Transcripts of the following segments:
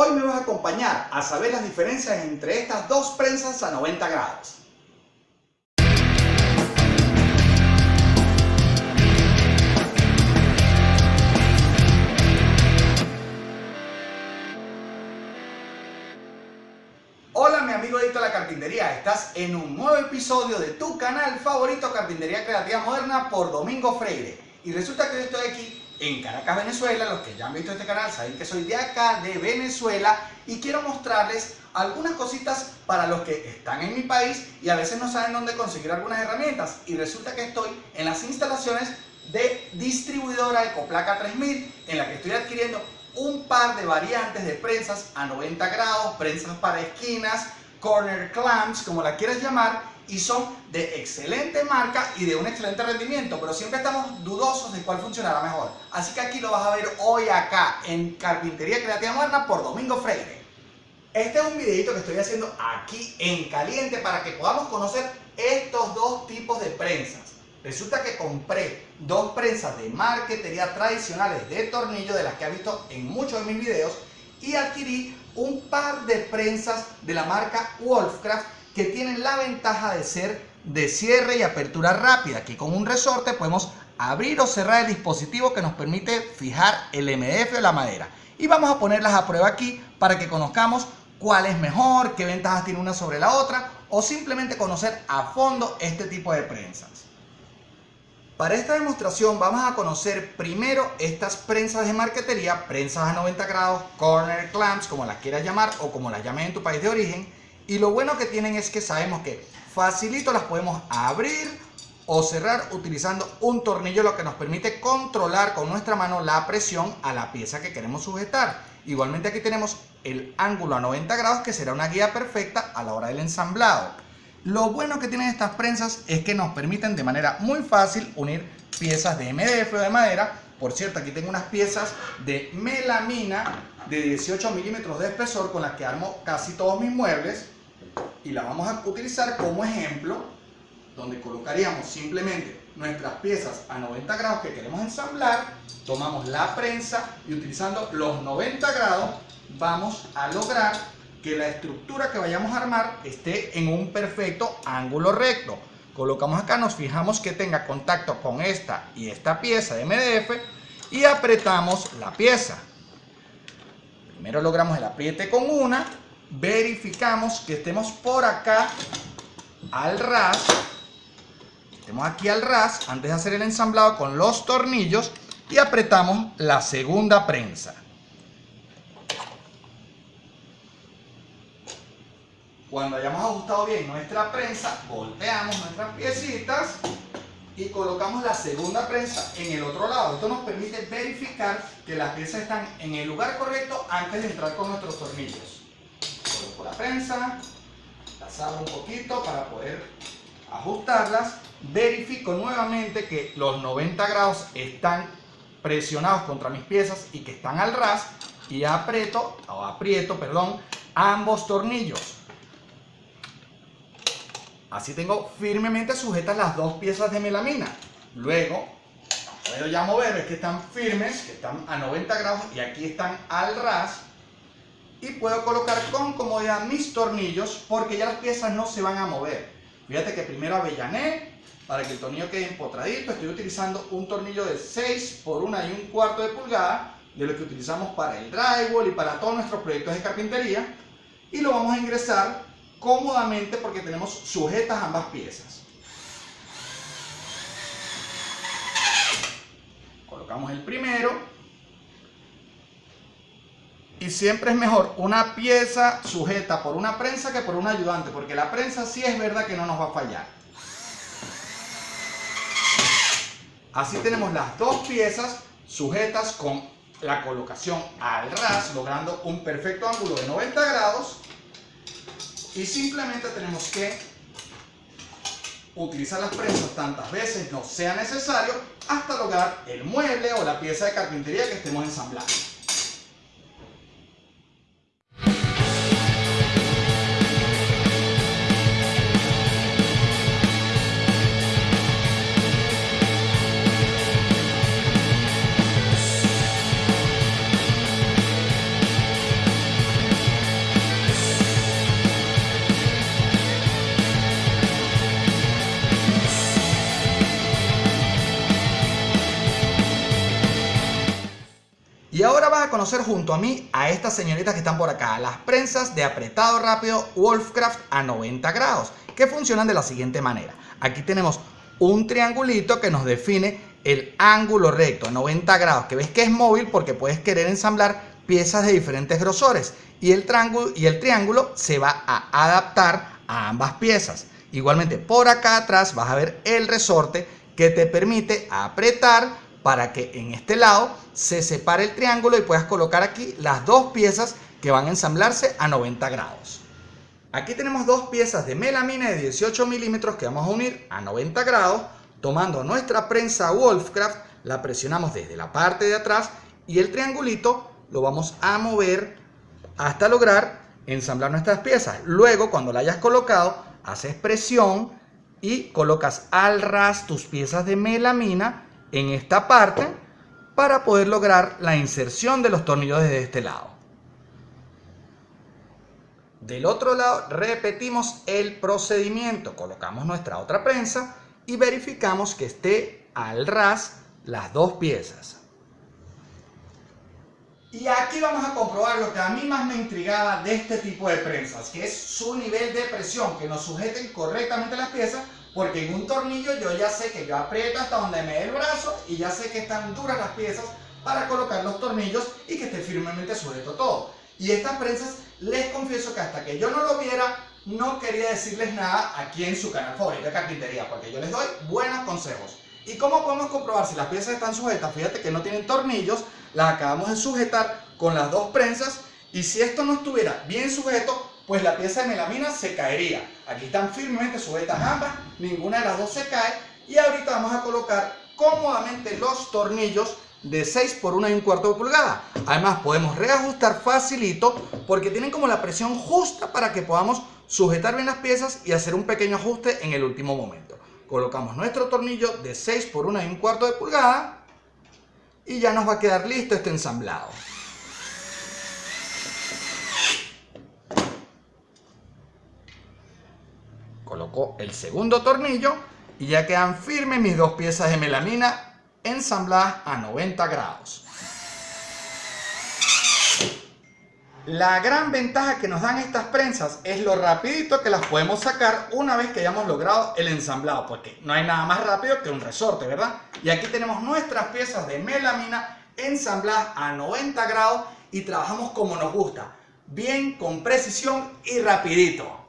Hoy me vas a acompañar a saber las diferencias entre estas dos prensas a 90 grados. Hola mi amigo adicto a la carpintería, estás en un nuevo episodio de tu canal favorito Carpintería Creativa Moderna por Domingo Freire. Y resulta que yo estoy aquí en Caracas, Venezuela. Los que ya han visto este canal saben que soy de acá, de Venezuela. Y quiero mostrarles algunas cositas para los que están en mi país y a veces no saben dónde conseguir algunas herramientas. Y resulta que estoy en las instalaciones de distribuidora Ecoplaca 3000 en la que estoy adquiriendo un par de variantes de prensas a 90 grados, prensas para esquinas, corner clamps, como la quieras llamar, y son de excelente marca y de un excelente rendimiento, pero siempre estamos dudosos de cuál funcionará mejor. Así que aquí lo vas a ver hoy acá en Carpintería Creativa Moderna por Domingo Freire. Este es un videito que estoy haciendo aquí en caliente para que podamos conocer estos dos tipos de prensas. Resulta que compré dos prensas de marquetería tradicionales de tornillo de las que ha visto en muchos de mis videos y adquirí un par de prensas de la marca Wolfcraft que tienen la ventaja de ser de cierre y apertura rápida, que con un resorte podemos abrir o cerrar el dispositivo que nos permite fijar el MDF o la madera. Y vamos a ponerlas a prueba aquí para que conozcamos cuál es mejor, qué ventajas tiene una sobre la otra o simplemente conocer a fondo este tipo de prensas. Para esta demostración vamos a conocer primero estas prensas de marquetería, prensas a 90 grados, corner clamps, como las quieras llamar o como las llames en tu país de origen. Y lo bueno que tienen es que sabemos que facilito las podemos abrir o cerrar utilizando un tornillo, lo que nos permite controlar con nuestra mano la presión a la pieza que queremos sujetar. Igualmente aquí tenemos el ángulo a 90 grados que será una guía perfecta a la hora del ensamblado. Lo bueno que tienen estas prensas es que nos permiten de manera muy fácil unir piezas de MDF o de madera. Por cierto, aquí tengo unas piezas de melamina de 18 milímetros de espesor con las que armo casi todos mis muebles y la vamos a utilizar como ejemplo donde colocaríamos simplemente nuestras piezas a 90 grados que queremos ensamblar, tomamos la prensa y utilizando los 90 grados vamos a lograr que la estructura que vayamos a armar esté en un perfecto ángulo recto. Colocamos acá, nos fijamos que tenga contacto con esta y esta pieza de MDF y apretamos la pieza. Primero logramos el apriete con una, verificamos que estemos por acá al ras, estemos aquí al ras antes de hacer el ensamblado con los tornillos y apretamos la segunda prensa. Cuando hayamos ajustado bien nuestra prensa, volteamos nuestras piecitas y colocamos la segunda prensa en el otro lado. Esto nos permite verificar que las piezas están en el lugar correcto antes de entrar con nuestros tornillos. Prensa, las abro un poquito para poder ajustarlas. Verifico nuevamente que los 90 grados están presionados contra mis piezas y que están al ras y aprieto, o aprieto, perdón, ambos tornillos. Así tengo firmemente sujetas las dos piezas de melamina. Luego, puedo ya mover, es que están firmes, que están a 90 grados y aquí están al ras. Y puedo colocar con comodidad mis tornillos porque ya las piezas no se van a mover. Fíjate que primero avellané para que el tornillo quede empotradito. Estoy utilizando un tornillo de 6 por 1 y un cuarto de pulgada de lo que utilizamos para el drywall y para todos nuestros proyectos de carpintería. Y lo vamos a ingresar cómodamente porque tenemos sujetas ambas piezas. Colocamos el primero. Siempre es mejor una pieza sujeta por una prensa que por un ayudante, porque la prensa sí es verdad que no nos va a fallar. Así tenemos las dos piezas sujetas con la colocación al ras, logrando un perfecto ángulo de 90 grados y simplemente tenemos que utilizar las prensas tantas veces no sea necesario hasta lograr el mueble o la pieza de carpintería que estemos ensamblando. Conocer junto a mí a estas señoritas que están por acá, las prensas de apretado rápido Wolfcraft a 90 grados, que funcionan de la siguiente manera. Aquí tenemos un triangulito que nos define el ángulo recto a 90 grados, que ves que es móvil porque puedes querer ensamblar piezas de diferentes grosores y el, y el triángulo se va a adaptar a ambas piezas. Igualmente por acá atrás vas a ver el resorte que te permite apretar para que en este lado se separe el triángulo y puedas colocar aquí las dos piezas que van a ensamblarse a 90 grados. Aquí tenemos dos piezas de melamina de 18 milímetros que vamos a unir a 90 grados tomando nuestra prensa Wolfcraft, la presionamos desde la parte de atrás y el triangulito lo vamos a mover hasta lograr ensamblar nuestras piezas. Luego, cuando la hayas colocado, haces presión y colocas al ras tus piezas de melamina en esta parte para poder lograr la inserción de los tornillos desde este lado. Del otro lado repetimos el procedimiento, colocamos nuestra otra prensa y verificamos que esté al ras las dos piezas. Y aquí vamos a comprobar lo que a mí más me intrigaba de este tipo de prensas, que es su nivel de presión, que nos sujeten correctamente las piezas, porque en un tornillo yo ya sé que yo aprieto hasta donde me dé el brazo y ya sé que están duras las piezas para colocar los tornillos y que esté firmemente sujeto todo. Y estas prensas, les confieso que hasta que yo no lo viera, no quería decirles nada aquí en su canal favorito de carpintería, porque yo les doy buenos consejos. ¿Y cómo podemos comprobar si las piezas están sujetas? Fíjate que no tienen tornillos, las acabamos de sujetar con las dos prensas y si esto no estuviera bien sujeto, pues la pieza de melamina se caería. Aquí están firmemente sujetas ambas, ninguna de las dos se cae y ahorita vamos a colocar cómodamente los tornillos de 6 por 1 y un cuarto de pulgada. Además podemos reajustar facilito porque tienen como la presión justa para que podamos sujetar bien las piezas y hacer un pequeño ajuste en el último momento. Colocamos nuestro tornillo de 6 por 1 y un cuarto de pulgada y ya nos va a quedar listo este ensamblado. Coloco el segundo tornillo y ya quedan firmes mis dos piezas de melamina ensambladas a 90 grados. La gran ventaja que nos dan estas prensas es lo rapidito que las podemos sacar una vez que hayamos logrado el ensamblado, porque no hay nada más rápido que un resorte, ¿verdad? Y aquí tenemos nuestras piezas de melamina ensambladas a 90 grados y trabajamos como nos gusta, bien, con precisión y rapidito.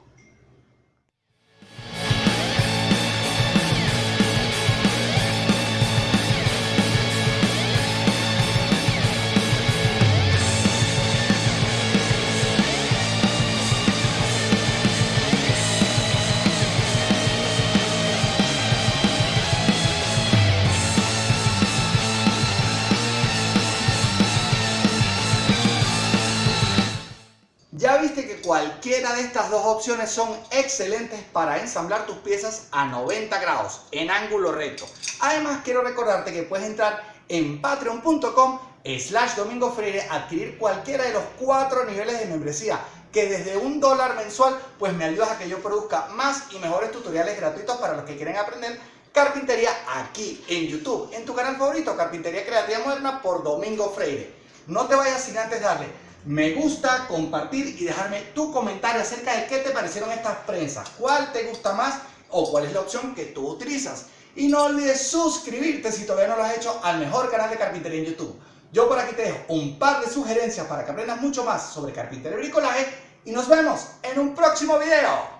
Cualquiera de estas dos opciones son excelentes para ensamblar tus piezas a 90 grados en ángulo recto. Además quiero recordarte que puedes entrar en patreon.com slash domingo freire adquirir cualquiera de los cuatro niveles de membresía que desde un dólar mensual pues me ayudas a que yo produzca más y mejores tutoriales gratuitos para los que quieren aprender carpintería aquí en YouTube, en tu canal favorito Carpintería Creativa Moderna por Domingo Freire. No te vayas sin antes darle me gusta, compartir y dejarme tu comentario acerca de qué te parecieron estas prensas, cuál te gusta más o cuál es la opción que tú utilizas. Y no olvides suscribirte si todavía no lo has hecho al mejor canal de carpintería en YouTube. Yo por aquí te dejo un par de sugerencias para que aprendas mucho más sobre carpintería y bricolaje y nos vemos en un próximo video.